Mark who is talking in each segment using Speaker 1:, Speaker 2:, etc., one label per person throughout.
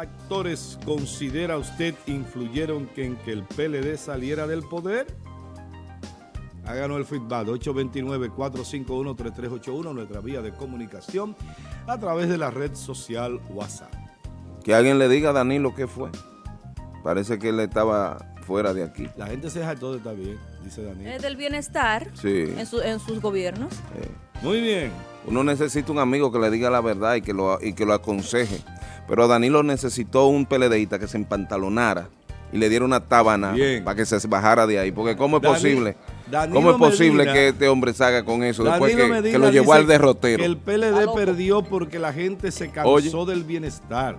Speaker 1: factores considera usted influyeron en que el PLD saliera del poder? Háganos el feedback 829-451-3381, nuestra vía de comunicación a través de la red social WhatsApp.
Speaker 2: Que alguien le diga a Danilo qué fue. Parece que él estaba fuera de aquí.
Speaker 1: La gente se deja todo está bien, dice Danilo.
Speaker 3: Es del bienestar
Speaker 2: Sí.
Speaker 3: en, su- en sus gobiernos.
Speaker 2: Eh,
Speaker 1: Muy bien.
Speaker 2: Uno necesita un amigo que le diga la verdad y que lo, y que lo aconseje. Pero Danilo necesitó un PLDista que se empantalonara y le diera una tábana
Speaker 1: Bien.
Speaker 2: para que se bajara de ahí. Porque ¿cómo es
Speaker 1: Dani-
Speaker 2: posible?
Speaker 1: Danilo
Speaker 2: ¿Cómo es posible
Speaker 1: Medina-
Speaker 2: que este hombre salga con eso después que,
Speaker 1: Medina
Speaker 2: que lo llevó al derrotero?
Speaker 1: el PLD perdió porque la gente se cansó
Speaker 2: Oye.
Speaker 1: del bienestar.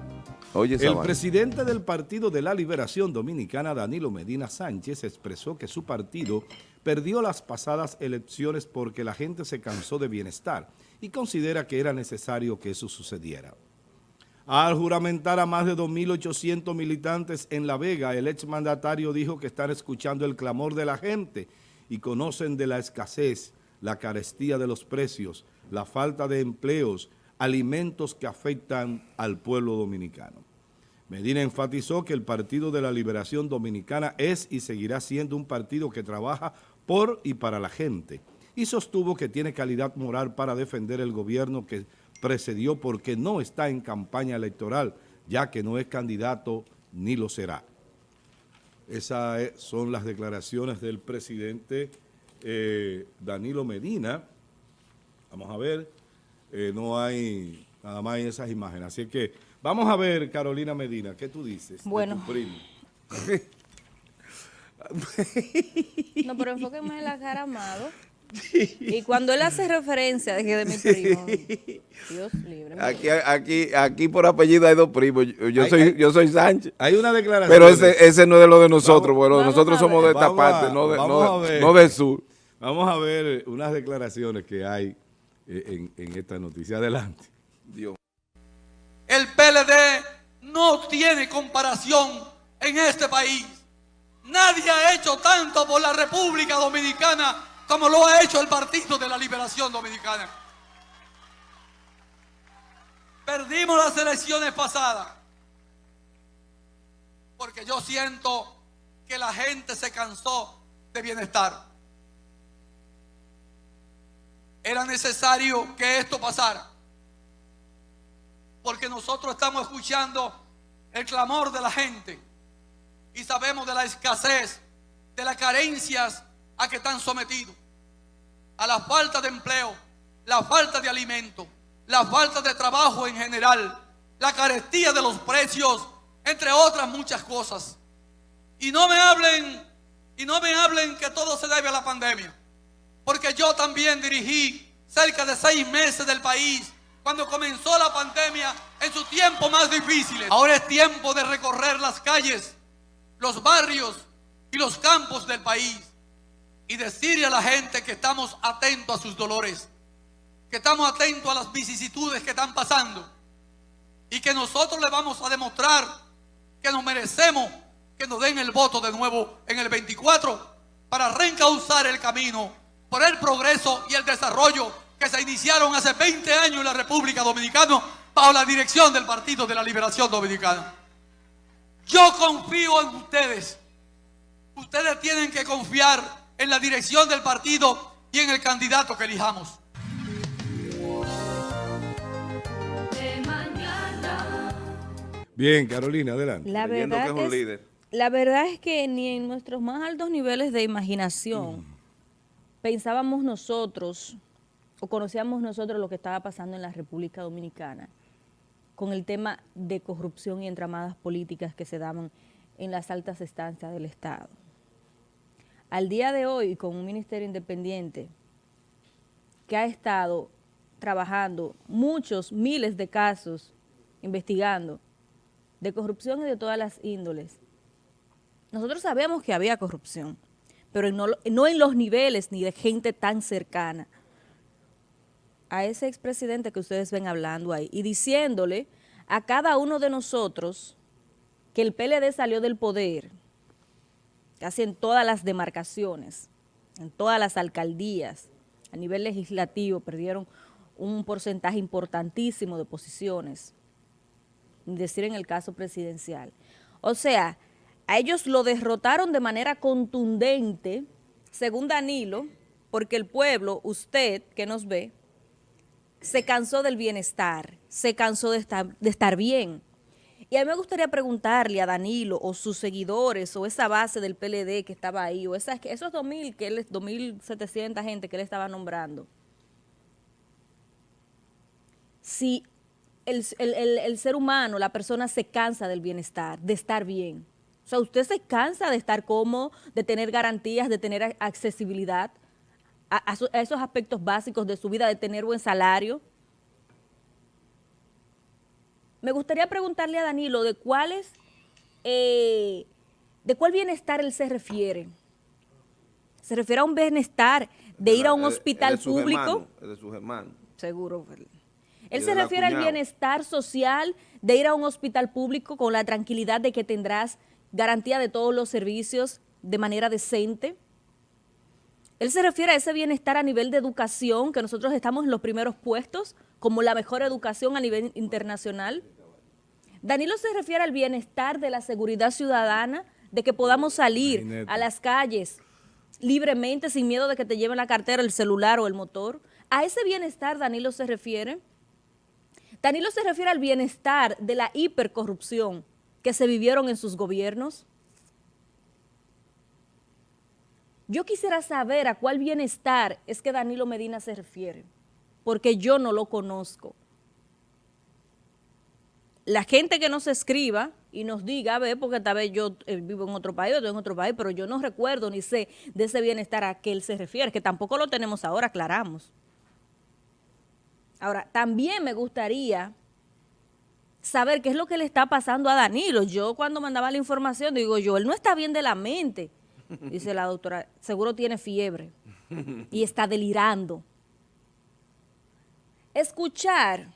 Speaker 2: Oye,
Speaker 1: El
Speaker 2: vaina.
Speaker 1: presidente del Partido de la Liberación Dominicana, Danilo Medina Sánchez, expresó que su partido perdió las pasadas elecciones porque la gente se cansó de bienestar y considera que era necesario que eso sucediera. Al juramentar a más de 2.800 militantes en La Vega, el exmandatario dijo que están escuchando el clamor de la gente y conocen de la escasez, la carestía de los precios, la falta de empleos, alimentos que afectan al pueblo dominicano. Medina enfatizó que el Partido de la Liberación Dominicana es y seguirá siendo un partido que trabaja por y para la gente y sostuvo que tiene calidad moral para defender el gobierno que precedió porque no está en campaña electoral, ya que no es candidato ni lo será. Esas eh, son las declaraciones del presidente eh, Danilo Medina. Vamos a ver, eh, no hay nada más en esas imágenes. Así que vamos a ver, Carolina Medina, ¿qué tú dices de
Speaker 3: Bueno.
Speaker 1: tu primo?
Speaker 3: No, pero enfóqueme en la cara, amado. Y cuando él hace referencia de que de mi primo, Dios libre.
Speaker 2: Aquí, aquí, aquí por apellido hay dos primos. Yo, soy, yo soy Sánchez.
Speaker 1: Hay una declaración.
Speaker 2: Pero ese, ese no es de lo de nosotros,
Speaker 1: Vamos-
Speaker 2: bueno,
Speaker 3: Vamos
Speaker 2: nosotros
Speaker 3: a
Speaker 2: somos de esta
Speaker 1: Vamos a-
Speaker 2: parte, de, no del sur.
Speaker 1: Vamos a ver unas declaraciones que hay eh, en, en esta noticia. Adelante.
Speaker 2: Dios.
Speaker 4: El PLD no tiene comparación en este país. Nadie ha hecho tanto por la República Dominicana como lo ha hecho el Partido de la Liberación Dominicana. Perdimos las elecciones pasadas porque yo siento que la gente se cansó de bienestar. Era necesario que esto pasara porque nosotros estamos escuchando el clamor de la gente y sabemos de la escasez, de las carencias a que están sometidos, a la falta de empleo, la falta de alimento, la falta de trabajo en general, la carestía de los precios, entre otras muchas cosas. Y no me hablen, y no me hablen que todo se debe a la pandemia, porque yo también dirigí cerca de seis meses del país cuando comenzó la pandemia en sus tiempos más difíciles. Ahora es tiempo de recorrer las calles, los barrios y los campos del país y decirle a la gente que estamos atentos a sus dolores, que estamos atentos a las vicisitudes que están pasando y que nosotros le vamos a demostrar que nos merecemos que nos den el voto de nuevo en el 24 para reencauzar el camino por el progreso y el desarrollo que se iniciaron hace 20 años en la República Dominicana bajo la dirección del Partido de la Liberación Dominicana. Yo confío en ustedes. Ustedes tienen que confiar en la dirección del partido y en el candidato que elijamos.
Speaker 1: Bien, Carolina, adelante.
Speaker 3: La verdad,
Speaker 2: que es un
Speaker 3: es,
Speaker 2: líder.
Speaker 3: la verdad es que ni en nuestros más altos niveles de imaginación pensábamos nosotros o conocíamos nosotros lo que estaba pasando en la República Dominicana con el tema de corrupción y entramadas políticas que se daban en las altas estancias del Estado. Al día de hoy, con un ministerio independiente que ha estado trabajando muchos, miles de casos, investigando, de corrupción y de todas las índoles. Nosotros sabemos que había corrupción, pero no, no en los niveles ni de gente tan cercana a ese expresidente que ustedes ven hablando ahí y diciéndole a cada uno de nosotros que el PLD salió del poder, casi en todas las demarcaciones, en todas las alcaldías, a nivel legislativo, perdieron un porcentaje importantísimo de posiciones decir en el caso presidencial. O sea, a ellos lo derrotaron de manera contundente, según Danilo, porque el pueblo, usted que nos ve, se cansó del bienestar, se cansó de estar, de estar bien. Y a mí me gustaría preguntarle a Danilo o sus seguidores o esa base del PLD que estaba ahí o esas, esos 2.000, que él, 2.700 gente que él estaba nombrando, si el, el, el, ser humano, la persona se cansa del bienestar, de estar bien. O sea, usted se cansa de estar cómodo, de tener garantías, de tener accesibilidad a, esos aspectos básicos de su vida, de tener buen salario. Me gustaría preguntarle a Danilo de cuáles, eh, de cuál bienestar él se refiere. ¿Se refiere a un bienestar de ir a un hospital público?
Speaker 2: de sus hermanos.
Speaker 3: Seguro. Él se refiere al bienestar social de ir a un hospital público con la tranquilidad de que tendrás garantía de todos los servicios de manera decente. Él se refiere a ese bienestar a nivel de educación, que nosotros estamos en los primeros puestos, como la mejor educación a nivel internacional. Danilo se refiere al bienestar de la seguridad ciudadana, de que podamos salir a las calles libremente, sin miedo de que te lleven la cartera, el celular o el motor. A ese bienestar Danilo se refiere. Danilo se refiere al bienestar de la hipercorrupción que se vivieron en sus gobiernos. Yo quisiera saber a cuál bienestar es que Danilo Medina se refiere, porque yo no lo conozco. La gente que nos escriba y nos diga, a ver, porque tal vez yo eh, vivo en otro país, estoy en otro país, pero yo no recuerdo ni sé de ese bienestar a que él se refiere, que tampoco lo tenemos ahora, aclaramos. Ahora, también me gustaría saber qué es lo que le está pasando a Danilo. Yo cuando mandaba la información digo yo, él no está bien de la mente. Dice la doctora, seguro tiene fiebre y está delirando. Escuchar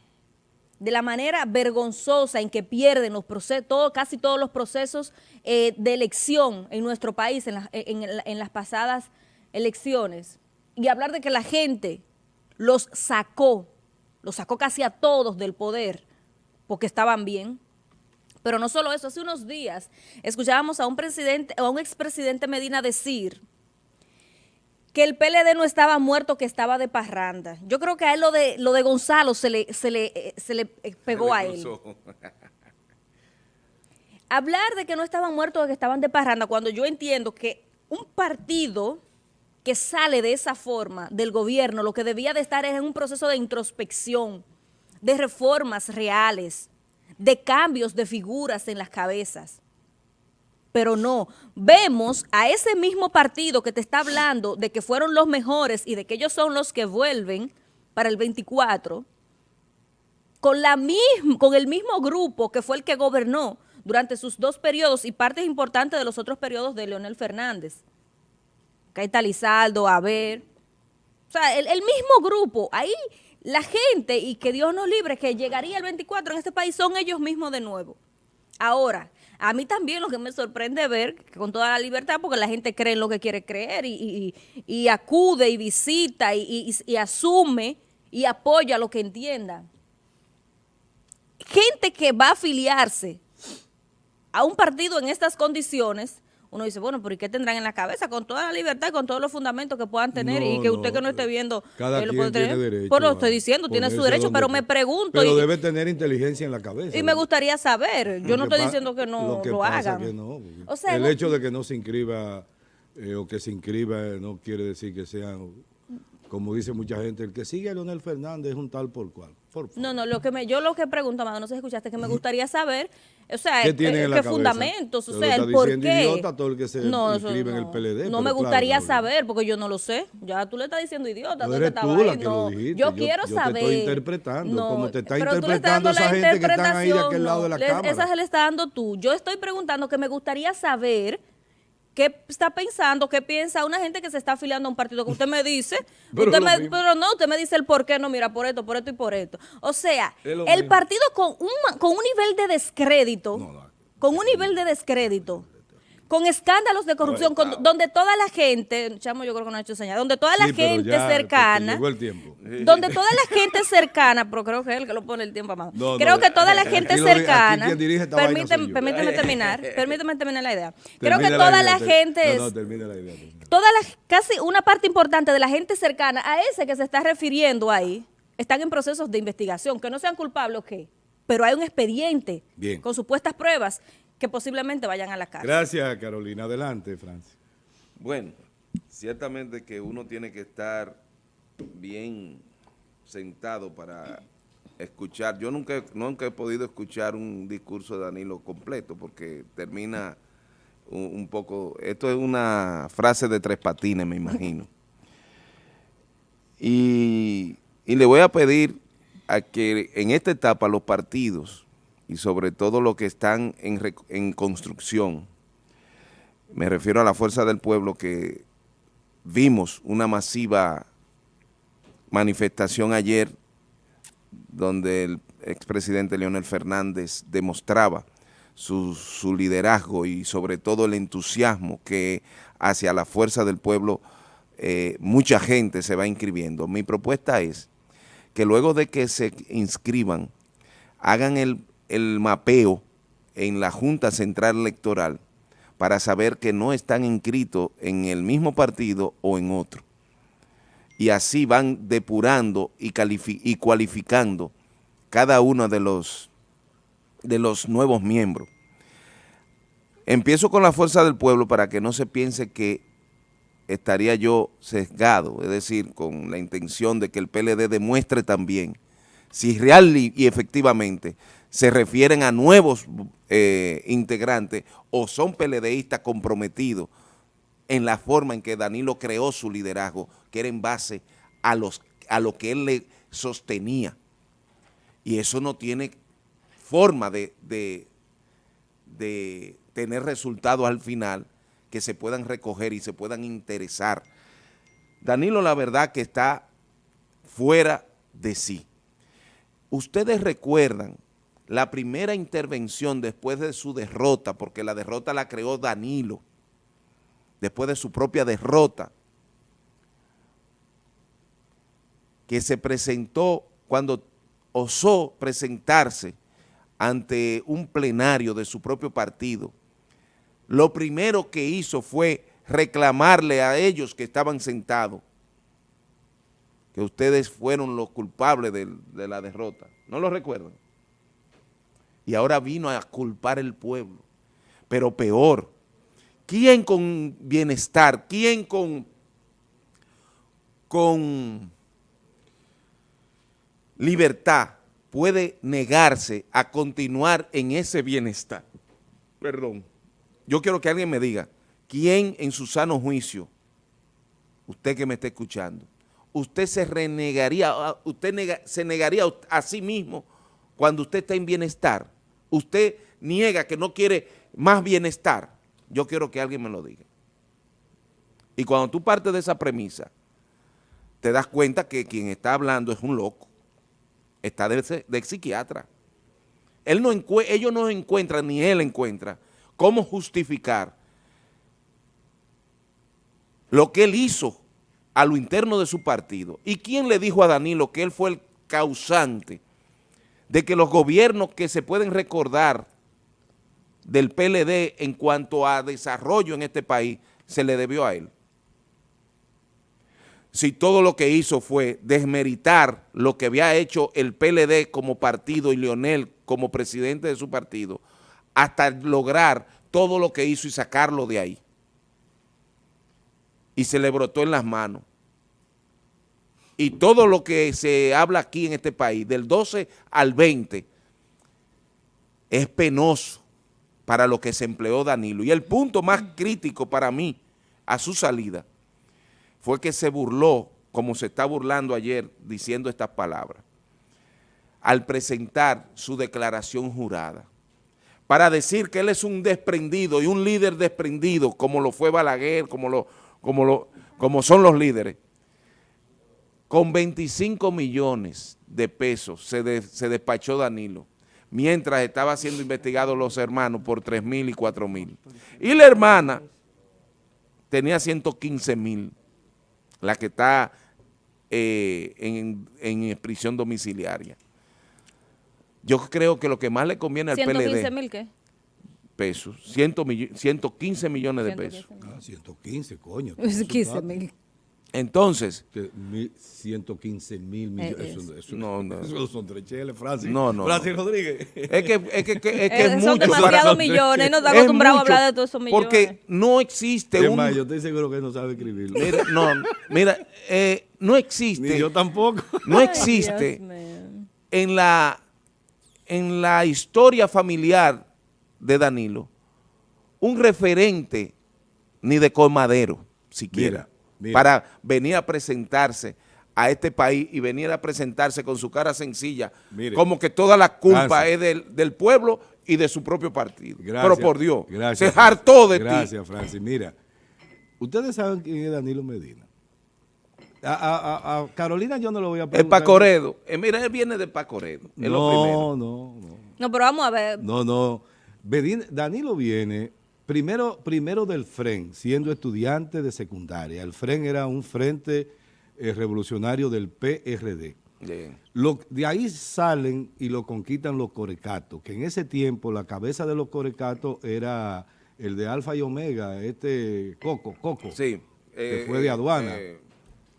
Speaker 3: de la manera vergonzosa en que pierden los procesos, casi todos los procesos eh, de elección en nuestro país, en, la, en, en las pasadas elecciones, y hablar de que la gente los sacó, los sacó casi a todos del poder, porque estaban bien. Pero no solo eso, hace unos días escuchábamos a un presidente, a un expresidente Medina decir que el PLD no estaba muerto, que estaba de parranda. Yo creo que a él lo de, lo de Gonzalo se le, se le, se le pegó se le a él. Hablar de que no estaban muertos, que estaban de parranda, cuando yo entiendo que un partido que sale de esa forma del gobierno, lo que debía de estar es en un proceso de introspección, de reformas reales, de cambios de figuras en las cabezas pero no. Vemos a ese mismo partido que te está hablando de que fueron los mejores y de que ellos son los que vuelven para el 24, con, la con el mismo grupo que fue el que gobernó durante sus dos periodos y partes importantes de los otros periodos de Leonel Fernández. Está Lizaldo, Ver. O sea, el, el mismo grupo. Ahí la gente, y que Dios nos libre, que llegaría el 24 en este país, son ellos mismos de nuevo. Ahora, a mí también lo que me sorprende ver, con toda la libertad, porque la gente cree en lo que quiere creer y acude y visita y, y, asume y apoya lo que entienda. Gente que va a afiliarse a un partido en estas condiciones, uno dice, bueno, pero ¿y qué tendrán en la cabeza? Con toda la libertad y con todos los fundamentos que puedan tener no, y que usted no, que no esté viendo...
Speaker 1: Cada
Speaker 3: lo puede tener.
Speaker 1: derecho.
Speaker 3: Pues lo estoy diciendo, tiene su derecho, pero me pregunto...
Speaker 1: Pero
Speaker 3: y,
Speaker 1: debe tener inteligencia en la cabeza.
Speaker 3: Y me gustaría saber. Yo no estoy diciendo que no
Speaker 1: lo, que
Speaker 3: lo hagan.
Speaker 1: Que no,
Speaker 3: o sea,
Speaker 1: el hecho de que no se inscriba eh, o que se inscriba no quiere decir que sean como dice mucha gente, el que sigue a Leonel Fernández es un tal por cual.
Speaker 3: No, no, lo que me, yo lo que pregunto, Amado, no sé si escuchaste, que me gustaría saber, o sea,
Speaker 1: ¿Qué, tienen
Speaker 3: eh,
Speaker 1: en
Speaker 3: qué
Speaker 1: la
Speaker 3: fundamentos, o sea, el por qué.
Speaker 1: idiota todo el que se
Speaker 3: no,
Speaker 1: inscribe
Speaker 3: no,
Speaker 1: en el PLD.
Speaker 3: No me gustaría
Speaker 1: claro,
Speaker 3: saber, porque yo no lo sé. Ya tú le estás diciendo idiota.
Speaker 1: No
Speaker 3: tú
Speaker 1: eres
Speaker 3: que
Speaker 1: tú la que lo dijiste.
Speaker 3: Yo, quiero
Speaker 1: yo
Speaker 3: saber.
Speaker 1: te estoy interpretando,
Speaker 3: No,
Speaker 1: como te está
Speaker 3: pero tú le estás
Speaker 1: interpretando
Speaker 3: dando
Speaker 1: esa
Speaker 3: la
Speaker 1: gente que están ahí de aquel
Speaker 3: interpretación,
Speaker 1: lado de la cámara.
Speaker 3: Esa se le está dando tú. Yo estoy preguntando que me gustaría saber ¿Qué está pensando? ¿Qué piensa una gente que se está afiliando a un partido? Que usted me dice,
Speaker 1: Pero
Speaker 3: usted me, pero no, usted me dice el por qué, no, mira, por esto, por esto y por esto. O sea, el
Speaker 1: mismo.
Speaker 3: partido con un, con un nivel de descrédito,
Speaker 1: No, no.
Speaker 3: con un nivel de descrédito, con escándalos de corrupción, con- donde toda la gente, chamo yo creo que no ha hecho señal, donde toda la
Speaker 1: Sí,
Speaker 3: gente
Speaker 1: ya,
Speaker 3: cercana,
Speaker 1: Llegó el tiempo.
Speaker 3: donde toda la gente cercana, pero creo que es el que lo pone el tiempo a mano.
Speaker 1: No,
Speaker 3: creo
Speaker 1: no,
Speaker 3: que toda la gente
Speaker 1: lo di- aquí
Speaker 3: cercana, permíteme, terminar, permíteme terminar la idea. Creo que toda
Speaker 1: idea,
Speaker 3: la gente
Speaker 1: No, termina la idea. termina.
Speaker 3: toda la, casi una parte importante de la gente cercana a ese que se está refiriendo ahí, están en procesos de investigación, que no sean culpables o qué, pero hay un expediente
Speaker 1: Bien.
Speaker 3: con supuestas pruebas que posiblemente vayan a la cárcel.
Speaker 1: Gracias, Carolina. Adelante, Francis.
Speaker 2: Bueno, ciertamente que uno tiene que estar bien sentado para escuchar. Yo nunca, he- nunca he podido escuchar un discurso de Danilo completo porque termina un, un poco... Esto es una frase de tres patines, me imagino. Y, y le voy a pedir a que en esta etapa los partidos y sobre todo los que están en, en construcción, me refiero a la fuerza del pueblo que vimos una masiva manifestación ayer donde el expresidente Leonel Fernández demostraba su, su liderazgo y sobre todo el entusiasmo que hacia la fuerza del pueblo eh, mucha gente se va inscribiendo. Mi propuesta es que luego de que se inscriban, hagan el, el mapeo en la Junta Central Electoral para saber que no están inscritos en el mismo partido o en otro. Y así van depurando y, y cualificando cada uno de los, de los nuevos miembros. Empiezo con la fuerza del pueblo para que no se piense que estaría yo sesgado, es decir, con la intención de que el PLD demuestre también si real y efectivamente se refieren a nuevos eh, integrantes o son PLDistas comprometidos en la forma en que Danilo creó su liderazgo, que era en base a, los, a lo que él le sostenía. Y eso no tiene forma de, de, de tener resultados al final que se puedan recoger y se puedan interesar. Danilo la verdad que está fuera de sí. Ustedes recuerdan la primera intervención después de su derrota, porque la derrota la creó Danilo, después de su propia derrota, que se presentó cuando osó presentarse ante un plenario de su propio partido, lo primero que hizo fue reclamarle a ellos que estaban sentados que ustedes fueron los culpables de, la derrota. ¿No lo recuerdan? Y ahora vino a culpar el pueblo. Pero peor, ¿quién con bienestar, quién con, con libertad puede negarse a continuar en ese bienestar? Perdón. Yo quiero que alguien me diga, ¿quién en su sano juicio, usted que me está escuchando, usted se renegaría, ah, usted se negaría a sí mismo cuando usted está en bienestar? Usted niega que no quiere más bienestar. Yo quiero que alguien me lo diga. Y cuando tú partes de esa premisa, te das cuenta que quien está hablando es un loco. Está de, psiquiatra. Él no ellos no encuentran, ni él encuentra, cómo justificar lo que él hizo a lo interno de su partido. ¿Y quién le dijo a Danilo que él fue el causante de que los gobiernos que se pueden recordar del PLD en cuanto a desarrollo en este país se le debió a él? Si todo lo que hizo fue desmeritar lo que había hecho el PLD como partido y Leonel como presidente de su partido, hasta lograr todo lo que hizo y sacarlo de ahí. Y se le brotó en las manos. Y todo lo que se habla aquí en este país, del 12 al 20, es penoso para lo que se empleó Danilo. Y el punto más crítico para mí a su salida fue que se burló, como se está burlando ayer diciendo estas palabras, al presentar su declaración jurada, para decir que él es un desprendido y un líder desprendido, como lo fue Balaguer, como, lo, como, lo, como son los líderes, con 25 millones de pesos se, de- se despachó Danilo mientras estaba siendo investigados los hermanos por 3 mil y 4 mil. Y la hermana tenía 115 mil, la que está eh, en, en prisión domiciliaria. Yo creo que lo que más le conviene al PLD...
Speaker 3: ¿115 mil qué?
Speaker 2: pesos, 115 millones de pesos.
Speaker 1: Ah, 115, coño.
Speaker 3: 15 mil.
Speaker 2: Entonces...
Speaker 1: Que mil- 115 mil millones.
Speaker 3: Eh,
Speaker 1: Eso, eso-
Speaker 2: No, no.
Speaker 1: eso son tres cheles, Francis.
Speaker 2: No, no,
Speaker 1: Francis Rodríguez.
Speaker 2: Es que es, que, que- es, que
Speaker 3: Eh,
Speaker 2: es
Speaker 3: son
Speaker 2: mucho.
Speaker 3: demasiados millones, no está
Speaker 2: Es
Speaker 3: acostumbrado a hablar de todos esos millones.
Speaker 2: Porque no existe
Speaker 1: Es
Speaker 2: un...
Speaker 1: más, yo estoy seguro que él no sabe escribirlo.
Speaker 2: Mira, no, mira, eh, no
Speaker 1: Ni
Speaker 2: existe,
Speaker 1: yo tampoco.
Speaker 2: no existe en la, en la historia familiar de Danilo un referente ni de colmadero, siquiera,
Speaker 1: Mira, mira.
Speaker 2: para venir a presentarse a este país y venir a presentarse con su cara sencilla,
Speaker 1: Mire.
Speaker 2: como que toda la culpa es del, del pueblo y de su propio partido.
Speaker 1: Gracias.
Speaker 2: Pero por Dios,
Speaker 1: Gracias,
Speaker 2: se hartó de ti.
Speaker 1: Gracias, Francis. Mira, ustedes saben quién es Danilo Medina. A, a- a- a Carolina yo no lo voy a
Speaker 2: El
Speaker 1: preguntar.
Speaker 2: Pacoredo, eh, mira, él viene de Pacoredo, es lo primero.
Speaker 1: No, no, no.
Speaker 3: No, pero vamos a ver.
Speaker 1: No, no. Danilo viene primero, primero del FREN, siendo estudiante de secundaria. El FREN era un frente eh, revolucionario del PRD.
Speaker 2: Bien.
Speaker 1: Lo- de ahí salen y lo conquistan los corecatos, que en ese tiempo la cabeza de los corecatos era el de Alfa y Omega, este Coco, Coco.
Speaker 2: Sí.
Speaker 1: Que
Speaker 2: eh,
Speaker 1: fue de
Speaker 2: eh,
Speaker 1: aduana.
Speaker 2: eh,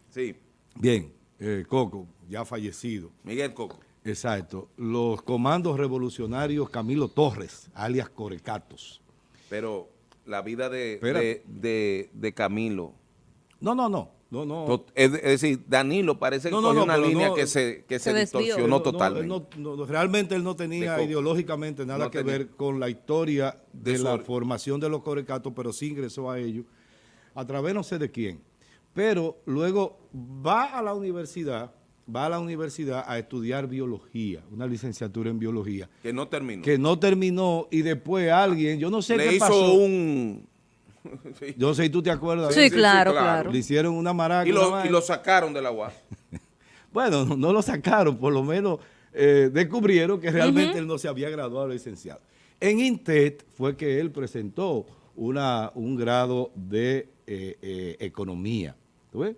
Speaker 2: sí,
Speaker 1: Bien, Coco, ya fallecido.
Speaker 2: Miguel Coco.
Speaker 1: Exacto. Los comandos revolucionarios Camilo Torres, alias Corecatos.
Speaker 2: Pero la vida de, de, de- de Camilo,
Speaker 1: No, no, no. No, no.
Speaker 2: es, decir, Danilo parece que
Speaker 1: No, no,
Speaker 2: cogió
Speaker 1: no,
Speaker 2: una línea
Speaker 1: no,
Speaker 2: que se, que se, distorsionó totalmente.
Speaker 1: no, no, no, realmente él no tenía ideológicamente nada
Speaker 2: No
Speaker 1: que
Speaker 2: tenía.
Speaker 1: ver con la historia de,
Speaker 2: De
Speaker 1: la formación de los corecatos, pero sí ingresó a ellos a través no sé de quién. Pero luego va a la universidad, va a la universidad a estudiar biología, una licenciatura en biología,
Speaker 2: que no terminó.
Speaker 1: que no terminó y después alguien, yo no sé
Speaker 2: Le
Speaker 1: qué
Speaker 2: hizo
Speaker 1: pasó.
Speaker 2: un... Sí.
Speaker 1: Yo no sé si tú te acuerdas.
Speaker 3: Sí,
Speaker 2: sí,
Speaker 3: claro,
Speaker 2: sí, claro.
Speaker 3: claro.
Speaker 1: Le hicieron una maraca.
Speaker 2: Y lo, y
Speaker 1: vaina.
Speaker 2: lo sacaron de la UAS.
Speaker 1: Bueno, no, no lo sacaron, por lo menos eh, descubrieron que realmente él no se había graduado de licenciado. En INTET fue que él presentó una, un grado de eh, eh, economía, ¿tú ves?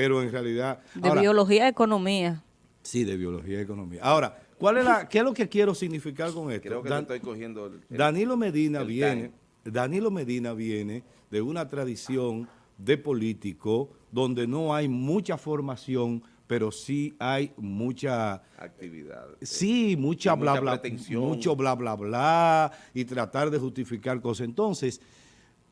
Speaker 1: Pero en realidad...
Speaker 3: De
Speaker 1: ahora,
Speaker 3: biología y economía.
Speaker 1: Sí, de biología y economía. Ahora, ¿cuál es la, ¿qué es lo que quiero significar con esto?
Speaker 2: Creo que
Speaker 1: Dan-
Speaker 2: te estoy cogiendo el, el-
Speaker 1: Danilo Medina
Speaker 2: el
Speaker 1: viene, Danilo Medina viene de una tradición de político donde no hay mucha formación, pero sí hay mucha
Speaker 2: actividad.
Speaker 1: Sí, mucha bla
Speaker 2: mucha
Speaker 1: bla,
Speaker 2: pretensión.
Speaker 1: mucho bla bla bla y tratar de justificar cosas. Entonces,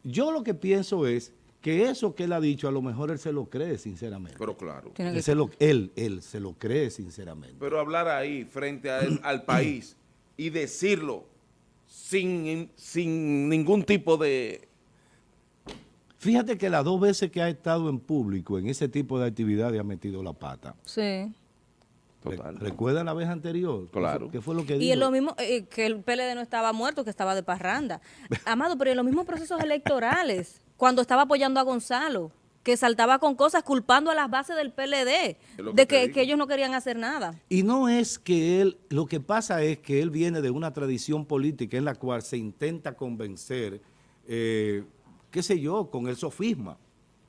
Speaker 1: yo lo que pienso es que eso que él ha dicho, a lo mejor él se lo cree sinceramente.
Speaker 2: Pero claro.
Speaker 1: Él,
Speaker 3: que-
Speaker 1: se lo, él, él se lo cree sinceramente.
Speaker 2: Pero hablar ahí frente a él- al país y decirlo sin, sin ningún tipo de...
Speaker 1: Fíjate que las dos veces que ha estado en público en ese tipo de actividades ha metido la pata.
Speaker 3: Sí.
Speaker 2: Total.
Speaker 1: Re- ¿Recuerda la vez anterior? ¿Qué fue-
Speaker 2: Claro.
Speaker 1: ¿Qué fue lo que
Speaker 3: Y
Speaker 1: dijo?
Speaker 3: es lo mismo eh, que el PLD no estaba muerto, que estaba de parranda. Amado, pero en los mismos procesos electorales, cuando estaba apoyando a Gonzalo, que saltaba con cosas culpando a las bases del PLD,
Speaker 2: que
Speaker 3: de que, ellos no querían hacer nada.
Speaker 1: Y no es que él, lo que pasa es que él viene de una tradición política en la cual se intenta convencer, eh, qué sé yo, con el sofisma,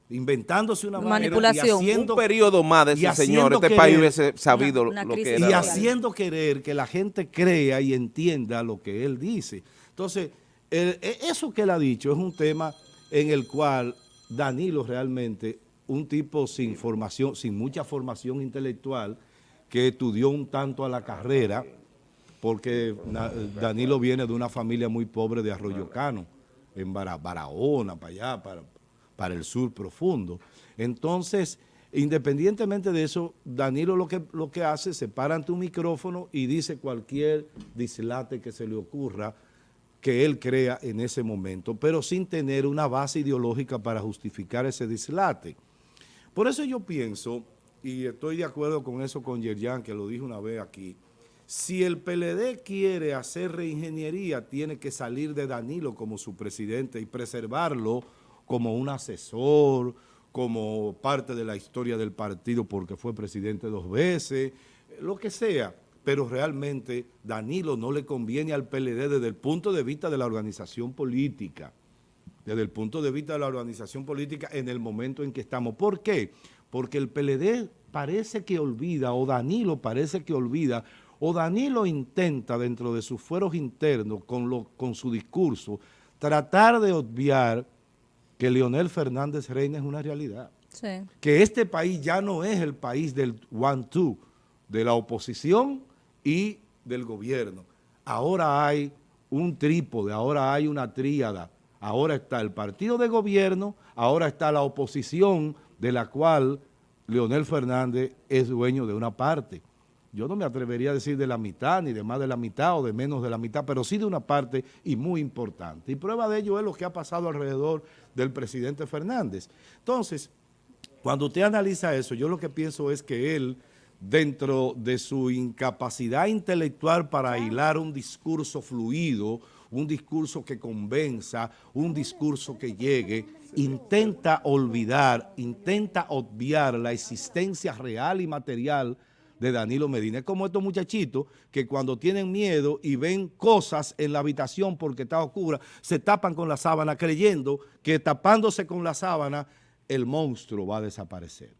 Speaker 1: inventándose una
Speaker 3: Manipulación.
Speaker 1: y haciendo,
Speaker 2: un periodo más de ese señor, este
Speaker 1: querer-
Speaker 2: país hubiese sabido
Speaker 3: Una- una
Speaker 2: lo que
Speaker 3: crisis
Speaker 2: era.
Speaker 1: y haciendo querer que la gente crea y entienda lo que él dice. Entonces, el- e- eso que él ha dicho es un tema en el cual Danilo realmente, un tipo sin formación, sin mucha formación intelectual, que estudió un tanto a la carrera, porque Danilo viene de una familia muy pobre de Arroyo Cano, en Bara- Barahona, para allá, para, para el sur profundo. Entonces, independientemente de eso, Danilo lo que, lo que hace, se para ante un micrófono y dice cualquier dislate que se le ocurra que él crea en ese momento, pero sin tener una base ideológica para justificar ese dislate. Por eso yo pienso, y estoy de acuerdo con eso con Yerjan, que lo dijo una vez aquí, si el PLD quiere hacer reingeniería, tiene que salir de Danilo como su presidente y preservarlo como un asesor, como parte de la historia del partido porque fue presidente dos veces, lo que sea, pero realmente Danilo no le conviene al PLD desde el punto de vista de la organización política, desde el punto de vista de la organización política en el momento en que estamos. ¿Por qué? Porque el PLD parece que olvida, o Danilo parece que olvida, o Danilo intenta dentro de sus fueros internos con, lo, con su discurso tratar de obviar que Leonel Fernández Reina es una realidad.
Speaker 3: Sí.
Speaker 1: Que este país ya no es el país del one-two, de la oposición y del gobierno. Ahora hay un trípode, ahora hay una tríada. Ahora está el partido de gobierno, ahora está la oposición de la cual Leonel Fernández es dueño de una parte. Yo no me atrevería a decir de la mitad, ni de más de la mitad o de menos de la mitad, pero sí de una parte y muy importante. Y prueba de ello es lo que ha pasado alrededor del presidente Fernández. Entonces, cuando usted analiza eso, yo lo que pienso es que él, dentro de su incapacidad intelectual para hilar un discurso fluido, un discurso que convenza, un discurso que llegue, intenta olvidar, intenta obviar la existencia real y material de Danilo Medina. Es como estos muchachitos que cuando tienen miedo y ven cosas en la habitación porque está oscura, se tapan con la sábana creyendo que tapándose con la sábana el monstruo va a desaparecer.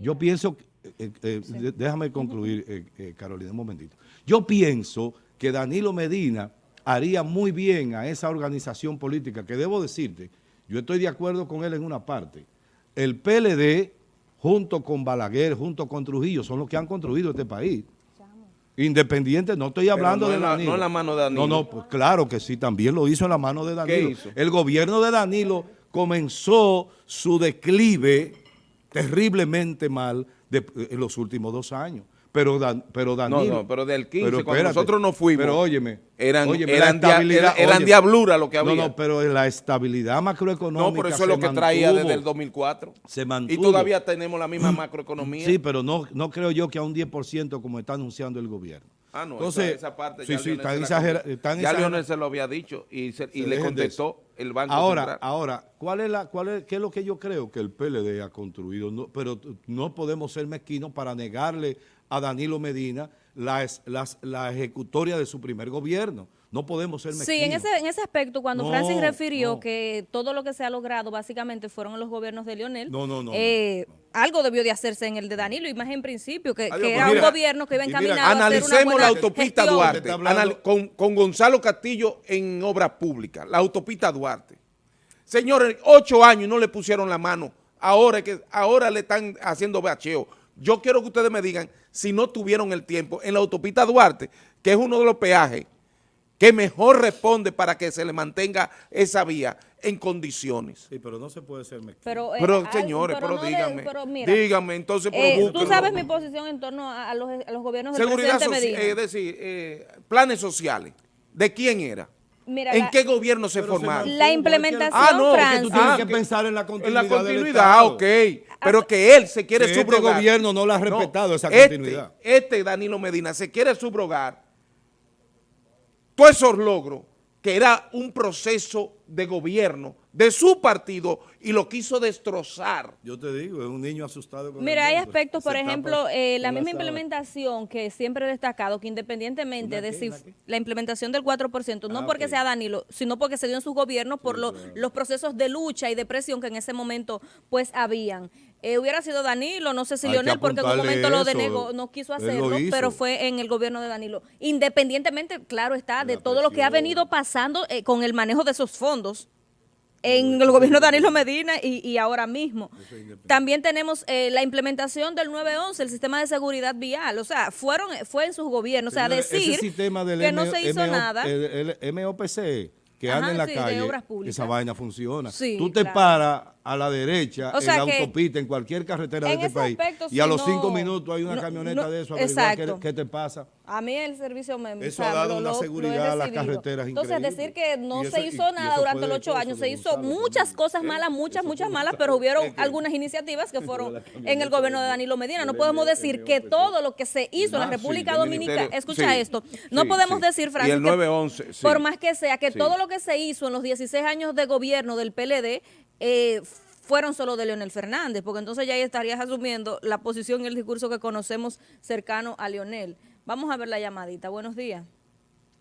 Speaker 1: Yo pienso, eh, eh, déjame concluir, eh, eh, Carolina, un momentito. Yo pienso que Danilo Medina haría muy bien a esa organización política, que debo decirte, yo estoy de acuerdo con él en una parte. El PLD, junto con Balaguer, junto con Trujillo, son los que han construido este país. Independiente, no estoy hablando
Speaker 2: no
Speaker 1: de
Speaker 2: la-
Speaker 1: Danilo.
Speaker 2: no en la mano de Danilo.
Speaker 1: No, no, pues claro que sí, también lo hizo en la mano de Danilo.
Speaker 2: hizo?
Speaker 1: El gobierno de Danilo comenzó su declive terriblemente mal de- en los últimos dos años. Pero, Dan- pero Danilo...
Speaker 2: no, pero del 15, cuando
Speaker 1: espérate,
Speaker 2: nosotros nos fuimos,
Speaker 1: Pero óyeme,
Speaker 2: eran-
Speaker 1: óyeme,
Speaker 2: eran
Speaker 1: estabilidad-
Speaker 2: eran diablura lo que había.
Speaker 1: No, no, pero la estabilidad macroeconómica
Speaker 2: No, pero eso es lo que traía
Speaker 1: mantuvo.
Speaker 2: desde el 2004.
Speaker 1: Se
Speaker 2: Y
Speaker 1: mantuvo.
Speaker 2: todavía tenemos la misma macroeconomía.
Speaker 1: Sí, pero no, no creo yo que a un 10% como está anunciando el gobierno.
Speaker 2: Ah, no,
Speaker 1: Entonces,
Speaker 2: esa, esa parte
Speaker 1: sí,
Speaker 2: ya
Speaker 1: sí,
Speaker 2: Ya Leonel se lo había dicho y, se- y
Speaker 1: Se
Speaker 2: le contestó el Banco
Speaker 1: Ahora,
Speaker 2: Central.
Speaker 1: ahora, ¿cuál es la, cuál es, qué es lo que yo creo que el PLD ha construido? No, pero no podemos ser mezquinos para negarle a Danilo Medina la, las- la ejecutoria de su primer gobierno. No podemos ser mezquinos.
Speaker 3: Sí, en ese, en ese aspecto, cuando
Speaker 1: No,
Speaker 3: Francis refirió
Speaker 1: no.
Speaker 3: que todo lo que se ha logrado básicamente fueron los gobiernos de Lionel,
Speaker 1: No, no, no,
Speaker 3: eh, algo debió de hacerse en el de Danilo, y más en principio, que,
Speaker 2: Adiós,
Speaker 3: que
Speaker 2: pues
Speaker 3: era
Speaker 1: mira,
Speaker 3: un gobierno que iba
Speaker 1: mira,
Speaker 3: encaminado a hacer una
Speaker 2: Analicemos
Speaker 3: buena
Speaker 2: la autopista
Speaker 3: gestión.
Speaker 2: Duarte
Speaker 1: hablando-
Speaker 2: con, con Gonzalo Castillo en Obras Públicas, la autopista Duarte. Señores, ocho años no le pusieron la mano. Ahora, que, ahora le están haciendo bacheo. Yo quiero que ustedes me digan si no tuvieron el tiempo en la autopista Duarte, que es uno de los peajes que mejor responde para que se le mantenga esa vía en condiciones.
Speaker 1: Sí, pero no se puede ser mezquino.
Speaker 3: Pero, eh,
Speaker 2: Pero, señores, pero,
Speaker 3: no de-
Speaker 2: díganme,
Speaker 3: pero mira,
Speaker 2: díganme, entonces, pero
Speaker 3: eh, tú sabes mi posición en torno a, a los, a los gobiernos del
Speaker 2: Seguridad
Speaker 3: presidente
Speaker 2: social,
Speaker 3: Medina.
Speaker 2: es decir, eh, planes sociales. ¿De quién era?
Speaker 3: Mira,
Speaker 2: ¿En
Speaker 3: la-
Speaker 2: qué gobierno se
Speaker 1: Pero se
Speaker 2: formaron?
Speaker 3: La implementación,
Speaker 2: Ah, no, que tú
Speaker 1: tienes
Speaker 2: Ah,
Speaker 1: que
Speaker 2: que-
Speaker 1: pensar en la
Speaker 2: En
Speaker 1: continuidad
Speaker 2: la
Speaker 1: del
Speaker 2: continuidad,
Speaker 1: Estado.
Speaker 2: ok. Pero que él se quiere
Speaker 1: Que este
Speaker 2: subrogar.
Speaker 1: gobierno no la ha respetado esa
Speaker 2: este-
Speaker 1: continuidad.
Speaker 2: Este Danilo Medina se quiere subrogar todos esos logros que era un proceso de gobierno de su partido y lo quiso destrozar.
Speaker 1: Yo te digo, es un niño asustado con
Speaker 3: Mira, hay aspectos,
Speaker 1: Se
Speaker 3: por ejemplo, eh, la misma implementación que siempre he destacado, que independientemente
Speaker 1: ¿Una
Speaker 3: de
Speaker 1: qué?
Speaker 3: si la implementación del 4%, no
Speaker 1: Ah,
Speaker 3: porque sea Danilo, sino porque se dio en sus gobiernos por lo- los procesos de lucha y de presión que en ese momento pues habían. Eh, hubiera sido Danilo, no sé si
Speaker 1: Hay
Speaker 3: Leonel, porque en un momento lo denegó, no quiso hacerlo, pero fue en el gobierno de Danilo. Independientemente, claro está, de
Speaker 1: La
Speaker 3: todo lo que ha venido pasando eh, con el manejo de esos fondos en el gobierno de Danilo Medina y, y ahora mismo. También tenemos eh, la implementación del 911, el sistema de seguridad vial. O sea, fueron fue en sus gobiernos. O sea, decir
Speaker 1: ese sistema del
Speaker 3: que no se hizo nada.
Speaker 1: El, el MOPC que
Speaker 3: Ajá,
Speaker 1: anda en la
Speaker 3: sí,
Speaker 1: calle, esa vaina funciona.
Speaker 3: Sí,
Speaker 1: Tú te
Speaker 3: claro.
Speaker 1: paras a la derecha
Speaker 3: O sea
Speaker 1: en la autopista, en cualquier carretera
Speaker 3: en
Speaker 1: de este país,
Speaker 3: aspecto,
Speaker 1: y a los
Speaker 3: no-
Speaker 1: cinco minutos hay una
Speaker 3: no-
Speaker 1: camioneta
Speaker 3: no-
Speaker 1: de eso, averiguar qué, te pasa.
Speaker 3: A mí el servicio me
Speaker 1: Eso ha dado
Speaker 3: lo-
Speaker 1: una seguridad a las carreteras
Speaker 3: Entonces,
Speaker 1: increíble.
Speaker 3: decir que no se hizo
Speaker 1: y
Speaker 3: nada durante los ocho años. Se hizo muchas cosas malas, muchas, muchas malas, pero hubieron algunas iniciativas que fueron en el gobierno de Danilo Medina. No podemos decir que todo lo que se hizo en la
Speaker 2: Ah,
Speaker 3: República Dominicana, escucha esto, no podemos decir,
Speaker 2: Y
Speaker 3: Francis,
Speaker 2: el
Speaker 3: que
Speaker 2: 911, sí.
Speaker 3: por más que sea, que todo lo que se hizo en los 16 años de gobierno del PLD eh, fueron solo de Leonel Fernández, porque entonces ya ahí estarías asumiendo la posición y el discurso que conocemos cercano a Leonel. Vamos a ver la llamadita. Buenos días.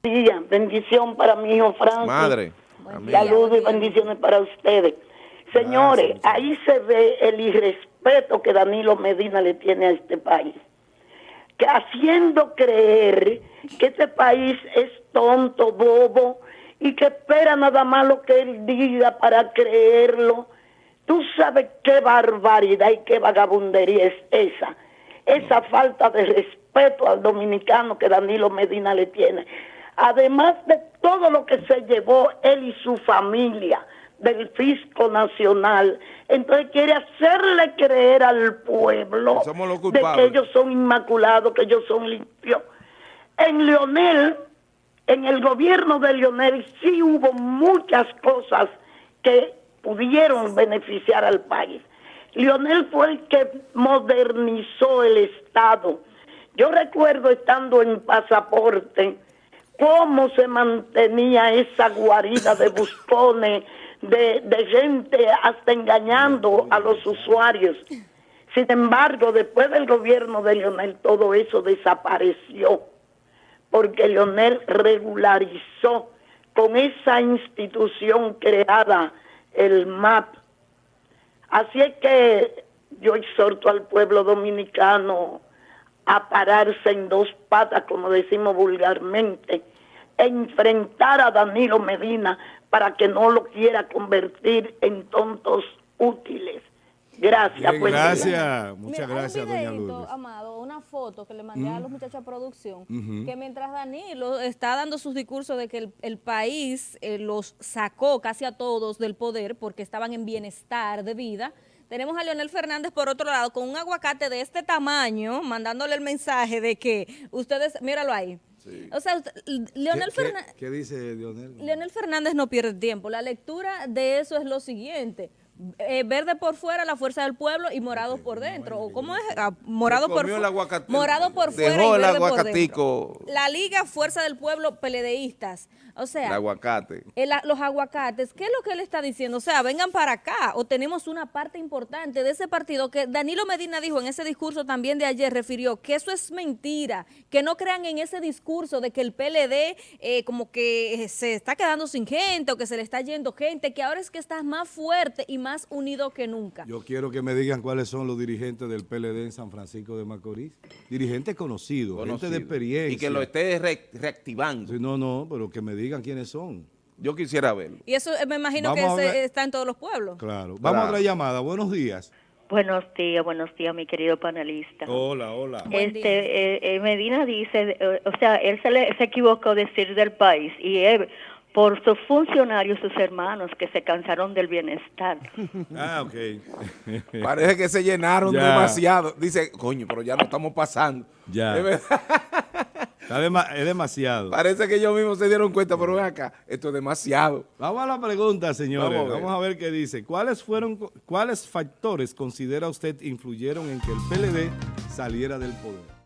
Speaker 5: día. Bendición para mi hijo Francis.
Speaker 2: Madre.
Speaker 5: Saludos y bendiciones para ustedes. Señores,
Speaker 1: Gracias.
Speaker 5: ahí se ve el irrespeto que Danilo Medina le tiene a este país. Que haciendo creer que este país es tonto, bobo, y que espera nada más lo que él diga para creerlo. Tú sabes qué barbaridad y qué vagabundería es esa. Esa falta de respeto al dominicano que Danilo Medina le tiene. Además de todo lo que se llevó él y su familia del fisco nacional, entonces quiere hacerle creer al pueblo
Speaker 2: Que
Speaker 5: de que ellos son inmaculados, que ellos son limpios. En Leonel, en el gobierno de Leonel, sí hubo muchas cosas que pudieron beneficiar al país. Leonel fue el que modernizó el Estado. Yo recuerdo estando en pasaporte cómo se mantenía esa guarida de buscones, de, gente hasta engañando a los usuarios. Sin embargo, después del gobierno de Leonel, todo eso desapareció, porque Leonel regularizó con esa institución creada, el MAP. Así es que yo exhorto al pueblo dominicano a pararse en dos patas, como decimos vulgarmente, e enfrentar a Danilo Medina para que no lo quiera convertir en tontos útiles. Gracias.
Speaker 1: Bien,
Speaker 5: día.
Speaker 1: gracias. Muchas
Speaker 3: Mira,
Speaker 1: gracias,
Speaker 3: un
Speaker 1: doña
Speaker 3: videíto,
Speaker 1: Lourdes.
Speaker 3: Amado, una foto que le mandé a los muchachos a producción, que mientras Danilo está dando sus discursos de que el, el país eh, los sacó casi a todos del poder porque estaban en bienestar de vida, tenemos a Leonel Fernández por otro lado con un aguacate de este tamaño, mandándole el mensaje de que ustedes, míralo ahí. O sea, usted- Leonel
Speaker 1: ¿Qué,
Speaker 3: Fernández...
Speaker 1: qué, qué dice Leonel?
Speaker 3: Leonel Fernández no pierde tiempo. La lectura de eso es lo siguiente. Eh, verde por fuera, la fuerza del pueblo y morado por dentro. ¿O cómo es? Ah, morado por
Speaker 2: el
Speaker 3: Morado por
Speaker 2: dejó
Speaker 3: fuera y
Speaker 2: el
Speaker 3: verde por
Speaker 2: aguacatico.
Speaker 3: dentro. La Liga Fuerza del Pueblo Peledeístas. O
Speaker 2: El
Speaker 3: sea,
Speaker 2: aguacate.
Speaker 3: el a- los aguacates, ¿qué es lo que él está diciendo? O sea, vengan para acá o tenemos una parte importante de ese partido que Danilo Medina dijo en ese discurso también de ayer, refirió que eso es mentira, que no crean en ese discurso de que el PLD eh, como que eh, se está quedando sin gente o que se le está yendo gente, que ahora es que está más fuerte y más unido que nunca.
Speaker 1: Yo quiero que me digan cuáles son los dirigentes del PLD en San Francisco de Macorís. Dirigentes conocidos, gente
Speaker 2: conocido.
Speaker 1: de experiencia.
Speaker 2: Y que lo esté re- reactivando.
Speaker 1: Sí, no, no, pero que me digan quiénes son.
Speaker 2: Yo quisiera verlo.
Speaker 3: Y eso eh, me imagino
Speaker 1: Vamos
Speaker 3: que ese está en todos los pueblos.
Speaker 1: Claro. Vamos
Speaker 2: Claro.
Speaker 1: a otra llamada. Buenos días.
Speaker 6: Buenos días, buenos días, mi querido panelista.
Speaker 1: Hola, hola.
Speaker 6: Este eh, eh, Medina dice, eh, o sea, él se, le, se equivocó decir del país y él, por sus funcionarios, sus hermanos que se cansaron del bienestar.
Speaker 1: Ah, ok.
Speaker 2: Parece que se llenaron
Speaker 1: Ya.
Speaker 2: demasiado. Dice, coño, pero ya no estamos pasando.
Speaker 1: Ya. Es demasiado.
Speaker 2: Parece que ellos mismos se dieron cuenta, pero ven acá, esto es demasiado.
Speaker 1: Vamos a la pregunta, señores.
Speaker 2: Vamos a
Speaker 1: Vamos
Speaker 2: ver.
Speaker 1: a ver, qué dice. ¿Cuáles fueron, cuáles factores considera usted influyeron en que el PLD saliera del poder?